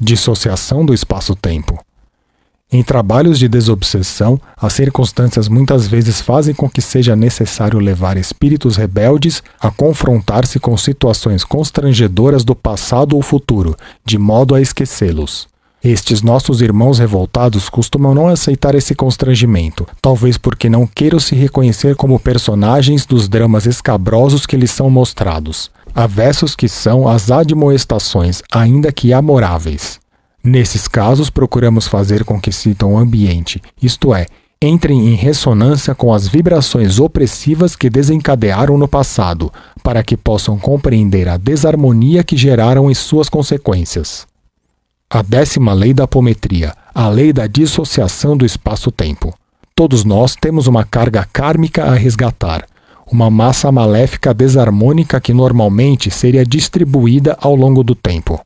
dissociação do espaço-tempo. Em trabalhos de desobsessão, as circunstâncias muitas vezes fazem com que seja necessário levar espíritos rebeldes a confrontar-se com situações constrangedoras do passado ou futuro, de modo a esquecê-los. Estes nossos irmãos revoltados costumam não aceitar esse constrangimento, talvez porque não queiram se reconhecer como personagens dos dramas escabrosos que lhes são mostrados, avessos que são as admoestações, ainda que amoráveis. Nesses casos, procuramos fazer com que sintam o ambiente, isto é, entrem em ressonância com as vibrações opressivas que desencadearam no passado, para que possam compreender a desarmonia que geraram e suas consequências. A décima lei da apometria, a lei da dissociação do espaço-tempo. Todos nós temos uma carga kármica a resgatar, uma massa maléfica desarmônica que normalmente seria distribuída ao longo do tempo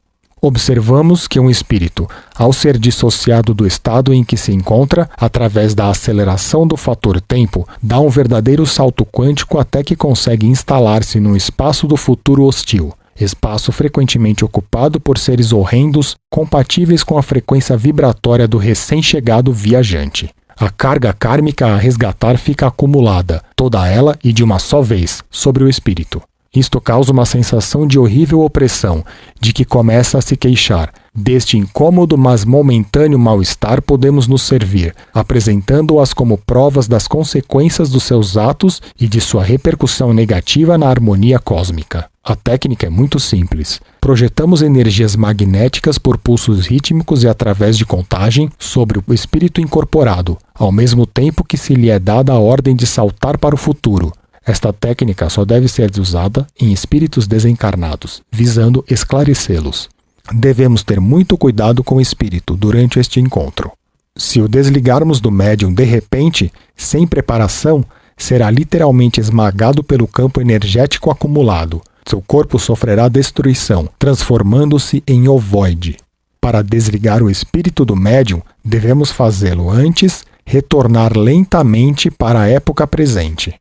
observamos que um espírito, ao ser dissociado do estado em que se encontra, através da aceleração do fator tempo, dá um verdadeiro salto quântico até que consegue instalar-se no espaço do futuro hostil. Espaço frequentemente ocupado por seres horrendos, compatíveis com a frequência vibratória do recém-chegado viajante. A carga kármica a resgatar fica acumulada, toda ela e de uma só vez, sobre o espírito. Isto causa uma sensação de horrível opressão, de que começa a se queixar. Deste incômodo, mas momentâneo mal-estar podemos nos servir, apresentando-as como provas das consequências dos seus atos e de sua repercussão negativa na harmonia cósmica. A técnica é muito simples. Projetamos energias magnéticas por pulsos rítmicos e através de contagem sobre o espírito incorporado, ao mesmo tempo que se lhe é dada a ordem de saltar para o futuro, esta técnica só deve ser usada em espíritos desencarnados, visando esclarecê-los. Devemos ter muito cuidado com o espírito durante este encontro. Se o desligarmos do médium de repente, sem preparação, será literalmente esmagado pelo campo energético acumulado. Seu corpo sofrerá destruição, transformando-se em ovoide. Para desligar o espírito do médium, devemos fazê-lo antes, retornar lentamente para a época presente.